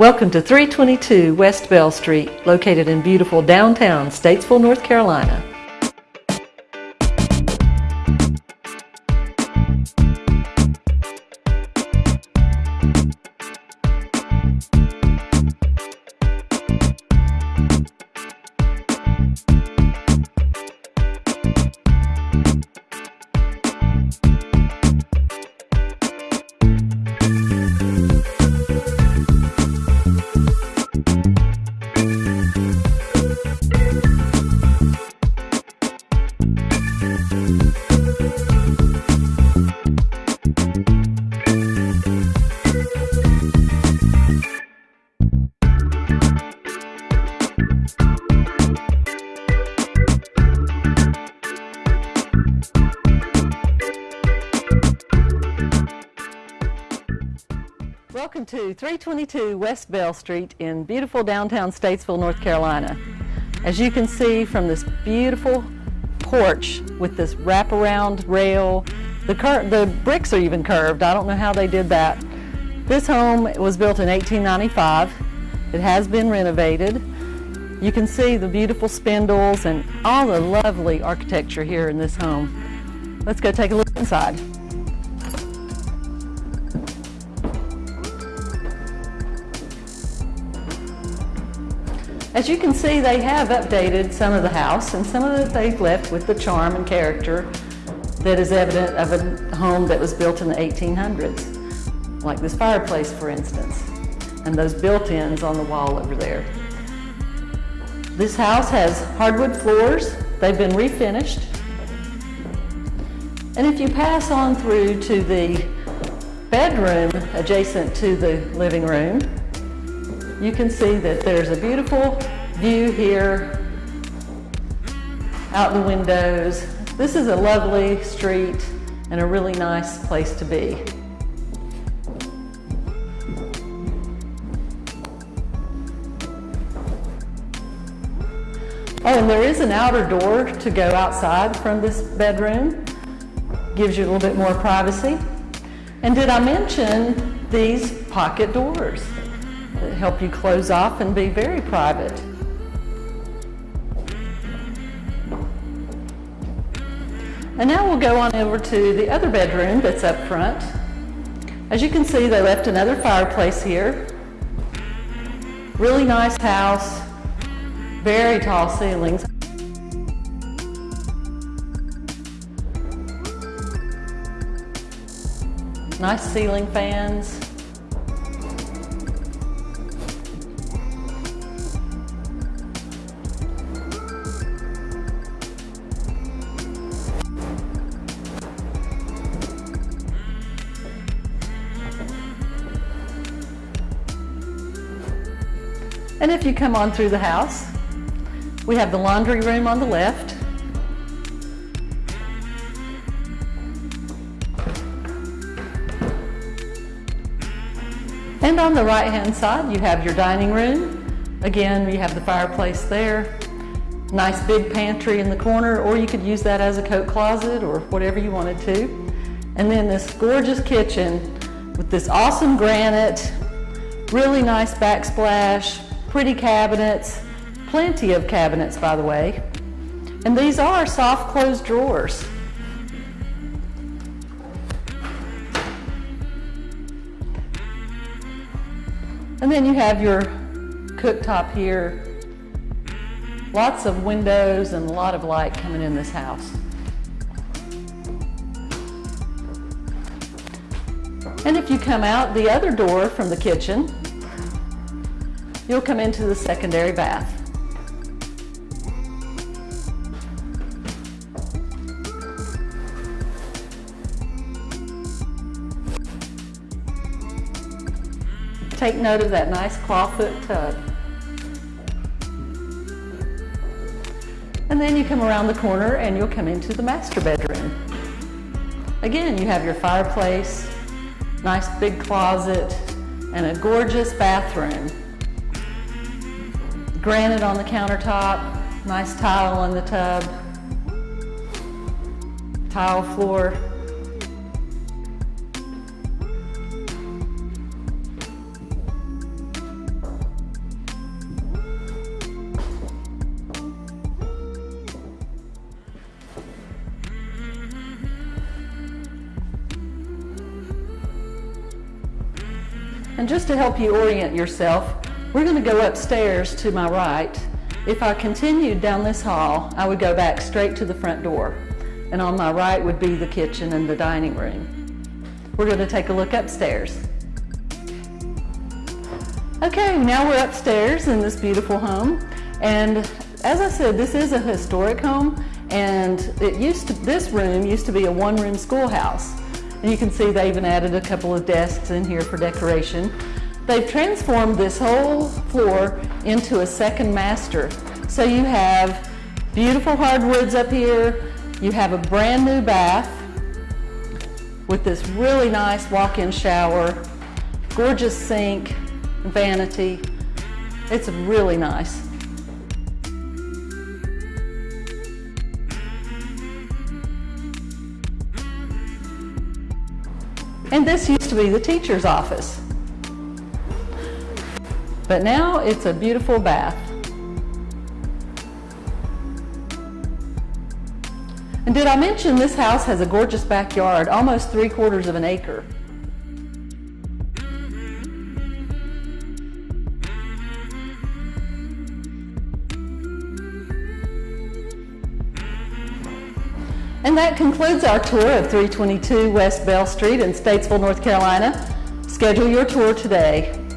Welcome to 322 West Bell Street, located in beautiful downtown Statesville, North Carolina. To 322 West Bell Street in beautiful downtown Statesville, North Carolina. As you can see from this beautiful porch with this wraparound rail, the, the bricks are even curved. I don't know how they did that. This home was built in 1895. It has been renovated. You can see the beautiful spindles and all the lovely architecture here in this home. Let's go take a look inside. As you can see, they have updated some of the house and some of it they've left with the charm and character that is evident of a home that was built in the 1800s, like this fireplace, for instance, and those built-ins on the wall over there. This house has hardwood floors. They've been refinished. And if you pass on through to the bedroom adjacent to the living room, you can see that there's a beautiful view here out the windows. This is a lovely street and a really nice place to be. Oh, and there is an outer door to go outside from this bedroom. Gives you a little bit more privacy. And did I mention these pocket doors? Help you close off and be very private. And now we'll go on over to the other bedroom that's up front. As you can see, they left another fireplace here. Really nice house, very tall ceilings. Nice ceiling fans. And if you come on through the house, we have the laundry room on the left. And on the right hand side, you have your dining room. Again, you have the fireplace there. Nice big pantry in the corner, or you could use that as a coat closet or whatever you wanted to. And then this gorgeous kitchen with this awesome granite, really nice backsplash, pretty cabinets, plenty of cabinets by the way. And these are soft closed drawers. And then you have your cooktop here. Lots of windows and a lot of light coming in this house. And if you come out the other door from the kitchen, you'll come into the secondary bath. Take note of that nice clawfoot tub. And then you come around the corner and you'll come into the master bedroom. Again, you have your fireplace, nice big closet, and a gorgeous bathroom. Granite on the countertop, nice tile in the tub, tile floor. And just to help you orient yourself, we're going to go upstairs to my right. If I continued down this hall, I would go back straight to the front door. And on my right would be the kitchen and the dining room. We're going to take a look upstairs. Okay, now we're upstairs in this beautiful home. And as I said, this is a historic home and it used to, this room used to be a one-room schoolhouse. And you can see they even added a couple of desks in here for decoration. They've transformed this whole floor into a second master. So you have beautiful hardwoods up here. You have a brand new bath with this really nice walk-in shower, gorgeous sink, vanity. It's really nice. And this used to be the teacher's office. But now it's a beautiful bath. And did I mention this house has a gorgeous backyard, almost three quarters of an acre. And that concludes our tour of 322 West Bell Street in Statesville, North Carolina. Schedule your tour today.